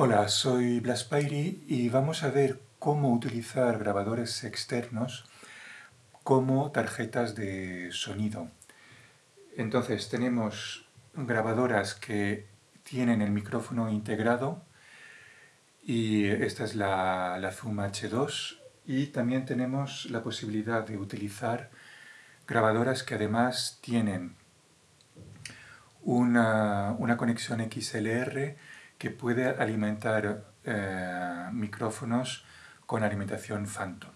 Hola, soy Blas Pairi y vamos a ver cómo utilizar grabadores externos como tarjetas de sonido. Entonces tenemos grabadoras que tienen el micrófono integrado y esta es la, la Zoom H2 y también tenemos la posibilidad de utilizar grabadoras que además tienen una, una conexión XLR que puede alimentar eh, micrófonos con alimentación Phantom.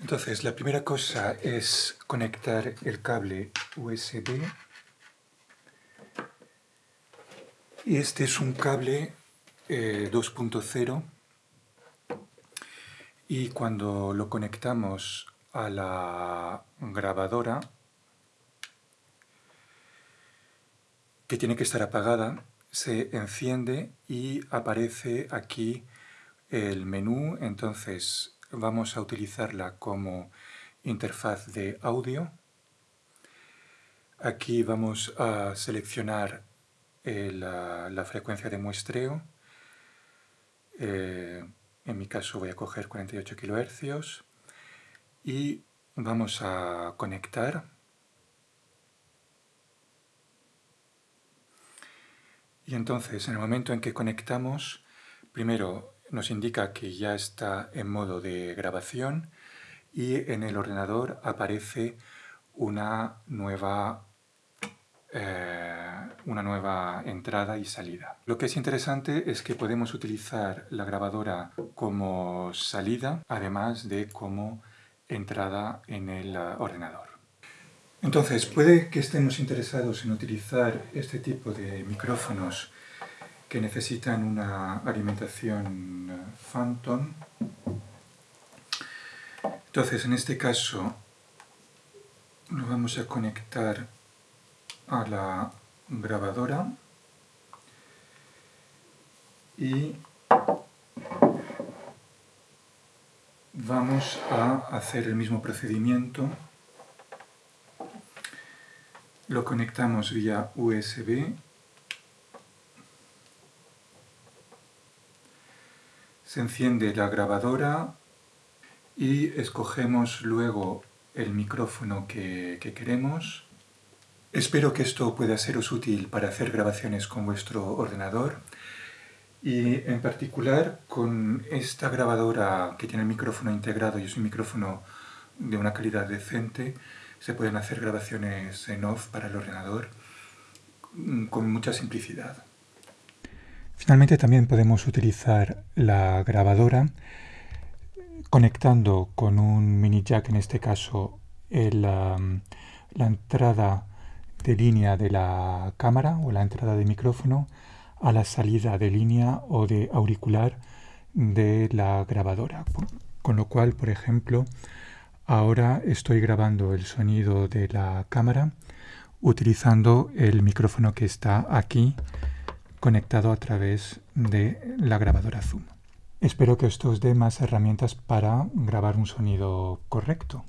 Entonces, la primera cosa es conectar el cable USB. Y este es un cable 2.0 eh, y cuando lo conectamos a la grabadora, que tiene que estar apagada, se enciende y aparece aquí el menú, entonces vamos a utilizarla como interfaz de audio. Aquí vamos a seleccionar eh, la, frecuencia de muestreo. Eh, en mi caso voy a coger 48 kHz y vamos a conectar Y entonces, en el momento en que conectamos, primero nos indica que ya está en modo de grabación y en el ordenador aparece una nueva, eh, una nueva entrada y salida. Lo que es interesante es que podemos utilizar la grabadora como salida, además de como entrada en el ordenador. Entonces, puede que estemos interesados en utilizar este tipo de micrófonos que necesitan una alimentación eh, Phantom. Entonces, en este caso, nos vamos a conectar a la grabadora y vamos a hacer el mismo procedimiento lo conectamos vía USB. Se enciende la grabadora y escogemos luego el micrófono que, queremos. Espero que esto pueda seros útil para hacer grabaciones con vuestro ordenador y en particular con esta grabadora que tiene el micrófono integrado y es un micrófono de una calidad decente se pueden hacer grabaciones en off para el ordenador mm, con mucha simplicidad. Finalmente también podemos utilizar la grabadora conectando con un mini jack, en este caso la entrada de línea de la cámara o la entrada de micrófono a la salida de línea o de auricular de la grabadora. Con lo cual, por ejemplo, Ahora estoy grabando el sonido de la cámara utilizando el micrófono que está aquí conectado a través de la grabadora Zoom. Espero que esto os dé más herramientas para grabar un sonido correcto.